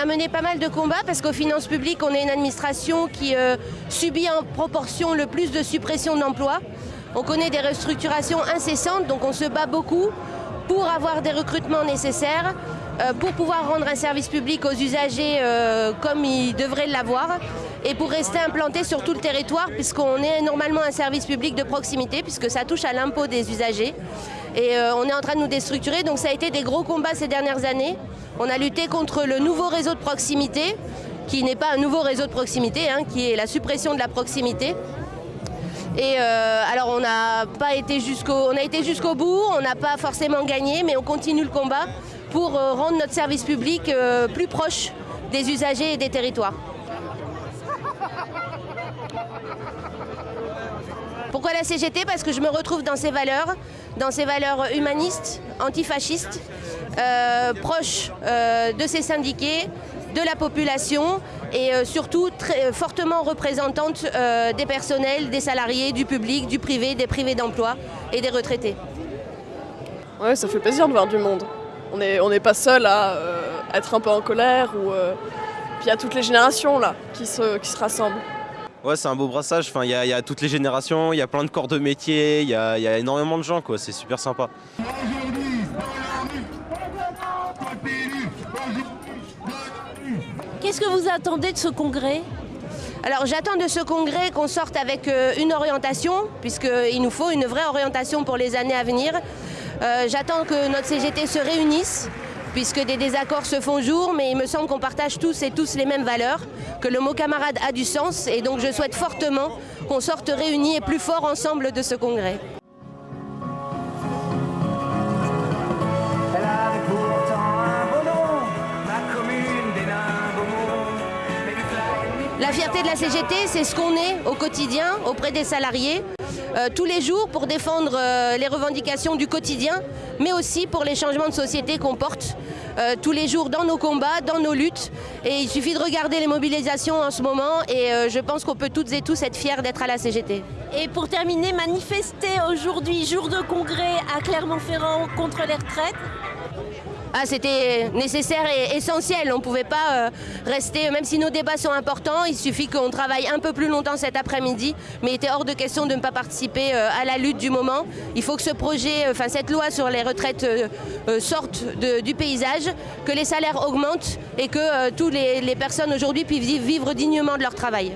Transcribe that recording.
a mené pas mal de combats parce qu'aux finances publiques, on est une administration qui euh, subit en proportion le plus de suppression d'emplois. On connaît des restructurations incessantes, donc on se bat beaucoup pour avoir des recrutements nécessaires, euh, pour pouvoir rendre un service public aux usagers euh, comme ils devraient l'avoir et pour rester implanté sur tout le territoire puisqu'on est normalement un service public de proximité puisque ça touche à l'impôt des usagers. Et euh, on est en train de nous déstructurer, donc ça a été des gros combats ces dernières années. On a lutté contre le nouveau réseau de proximité, qui n'est pas un nouveau réseau de proximité, hein, qui est la suppression de la proximité. Et euh, alors on n'a pas on a été jusqu'au bout, on n'a pas forcément gagné, mais on continue le combat pour euh, rendre notre service public plus proche des usagers et des territoires. Pourquoi la CGT Parce que je me retrouve dans ses valeurs, dans ses valeurs humanistes, antifascistes, euh, proches euh, de ses syndiqués, de la population et euh, surtout très fortement représentante des personnels, des salariés, du public, du privé, des privés d'emploi et des retraités. Ouais, ça fait plaisir de voir du monde. On n'est pas seul à être un peu en colère ou puis il y a toutes les générations là qui se rassemblent. Ouais, c'est un beau brassage. Enfin, il y, a toutes les générations, il y a plein de corps de métier, il y, a énormément de gens, quoi. C'est super sympa. Qu'est-ce que vous attendez de ce congrès? Alors j'attends de ce congrès qu'on sorte avec euh, une orientation, puisqu'il nous faut une vraie orientation pour les années à venir. Euh, j'attends que notre CGT se réunisse, puisque des désaccords se font jour, mais il me semble qu'on partage tous et tous les mêmes valeurs, que le mot camarade a du sens, et donc je souhaite fortement qu'on sorte réunis et plus forts ensemble de ce congrès. La fierté de la CGT, c'est ce qu'on est au quotidien auprès des salariés, tous les jours pour défendre euh, les revendications du quotidien, mais aussi pour les changements de société qu'on porte euh, tous les jours dans nos combats, dans nos luttes. Et il suffit de regarder les mobilisations en ce moment et je pense qu'on peut toutes et tous être fiers d'être à la CGT. Et pour terminer, manifester aujourd'hui, jour de congrès à Clermont-Ferrand contre les retraites ah, c'était nécessaire et essentiel. On ne pouvait pas euh, rester, même si nos débats sont importants, il suffit qu'on travaille un peu plus longtemps cet après-midi, mais il était hors de question de ne pas participer euh, à la lutte du moment. Il faut que ce projet, euh, enfin cette loi sur les retraites sorte du paysage, que les salaires augmentent et que toutes les, les personnes aujourd'hui puissent vivre dignement de leur travail.